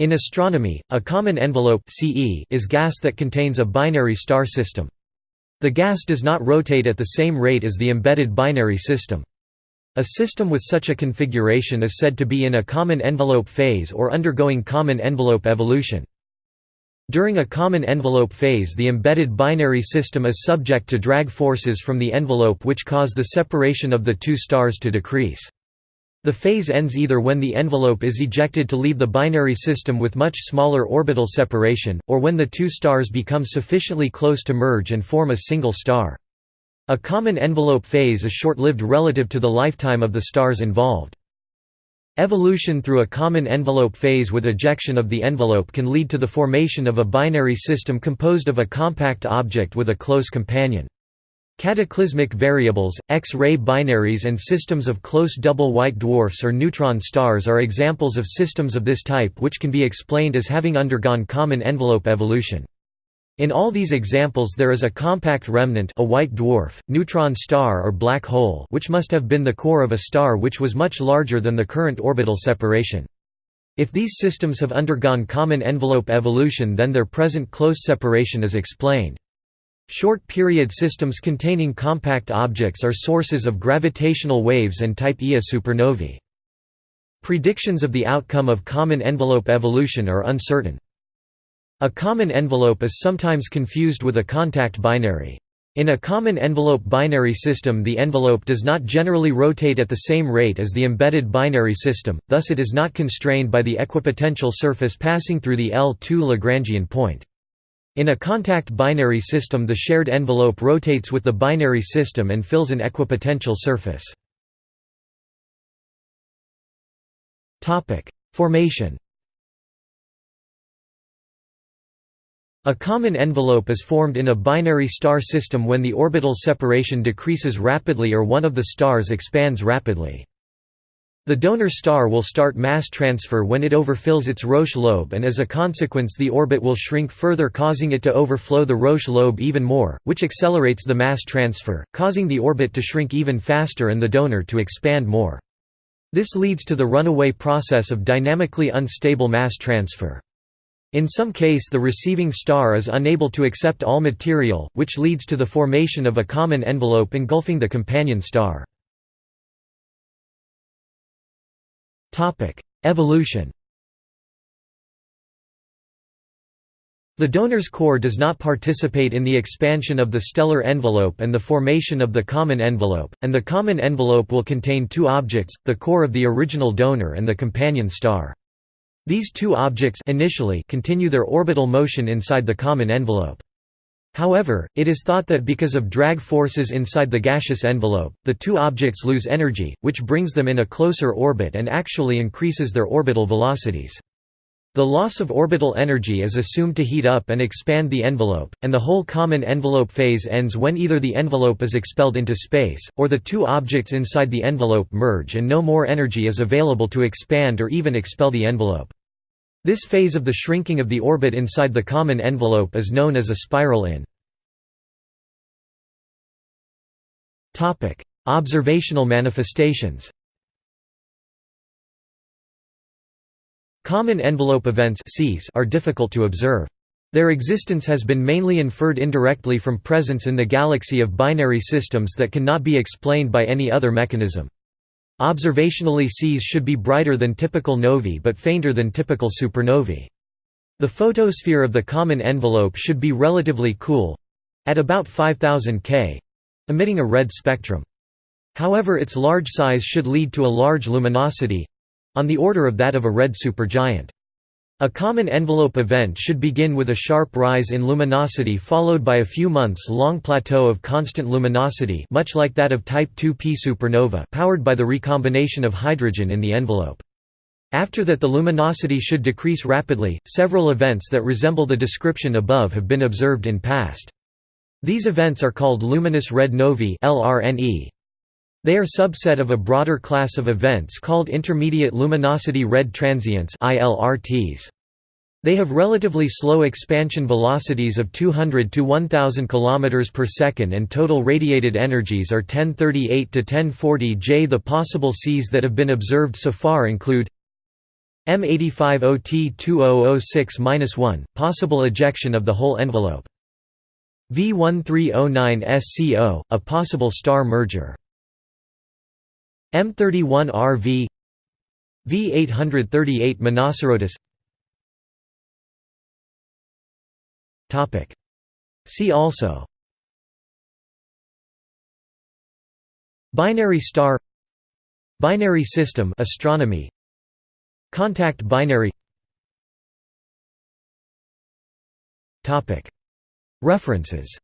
In astronomy, a common envelope CE is gas that contains a binary star system. The gas does not rotate at the same rate as the embedded binary system. A system with such a configuration is said to be in a common envelope phase or undergoing common envelope evolution. During a common envelope phase the embedded binary system is subject to drag forces from the envelope which cause the separation of the two stars to decrease. The phase ends either when the envelope is ejected to leave the binary system with much smaller orbital separation, or when the two stars become sufficiently close to merge and form a single star. A common envelope phase is short-lived relative to the lifetime of the stars involved. Evolution through a common envelope phase with ejection of the envelope can lead to the formation of a binary system composed of a compact object with a close companion. Cataclysmic variables, X-ray binaries and systems of close double white dwarfs or neutron stars are examples of systems of this type which can be explained as having undergone common envelope evolution. In all these examples there is a compact remnant a white dwarf, neutron star or black hole which must have been the core of a star which was much larger than the current orbital separation. If these systems have undergone common envelope evolution then their present close separation is explained. Short-period systems containing compact objects are sources of gravitational waves and type Ia supernovae. Predictions of the outcome of common envelope evolution are uncertain. A common envelope is sometimes confused with a contact binary. In a common envelope binary system the envelope does not generally rotate at the same rate as the embedded binary system, thus it is not constrained by the equipotential surface passing through the L2 Lagrangian point. In a contact binary system the shared envelope rotates with the binary system and fills an equipotential surface. Formation A common envelope is formed in a binary star system when the orbital separation decreases rapidly or one of the stars expands rapidly. The donor star will start mass transfer when it overfills its Roche lobe and as a consequence the orbit will shrink further causing it to overflow the Roche lobe even more, which accelerates the mass transfer, causing the orbit to shrink even faster and the donor to expand more. This leads to the runaway process of dynamically unstable mass transfer. In some case the receiving star is unable to accept all material, which leads to the formation of a common envelope engulfing the companion star. Evolution The donor's core does not participate in the expansion of the stellar envelope and the formation of the common envelope, and the common envelope will contain two objects, the core of the original donor and the companion star. These two objects initially continue their orbital motion inside the common envelope. However, it is thought that because of drag forces inside the gaseous envelope, the two objects lose energy, which brings them in a closer orbit and actually increases their orbital velocities. The loss of orbital energy is assumed to heat up and expand the envelope, and the whole common envelope phase ends when either the envelope is expelled into space, or the two objects inside the envelope merge and no more energy is available to expand or even expel the envelope. This phase of the shrinking of the orbit inside the common envelope is known as a spiral in. Observational manifestations Common envelope events are difficult to observe. Their existence has been mainly inferred indirectly from presence in the galaxy of binary systems that cannot be explained by any other mechanism. Observationally Cs should be brighter than typical novae but fainter than typical supernovae. The photosphere of the common envelope should be relatively cool—at about 5000 K—emitting a red spectrum. However its large size should lead to a large luminosity—on the order of that of a red supergiant. A common envelope event should begin with a sharp rise in luminosity followed by a few months-long plateau of constant luminosity much like that of Type 2P supernova powered by the recombination of hydrogen in the envelope. After that the luminosity should decrease rapidly. Several events that resemble the description above have been observed in past. These events are called luminous red novae LRNE. They are subset of a broader class of events called intermediate luminosity red transients ILRTs. They have relatively slow expansion velocities of 200 to 1000 km per second and total radiated energies are 1038 to 1040 J. The possible Cs that have been observed so far include M85OT2006-1, possible ejection of the whole envelope. V1309SCO, a possible star merger. M31RV V838 Monocerotis. See also. Binary star. Binary system. Astronomy. Contact binary. References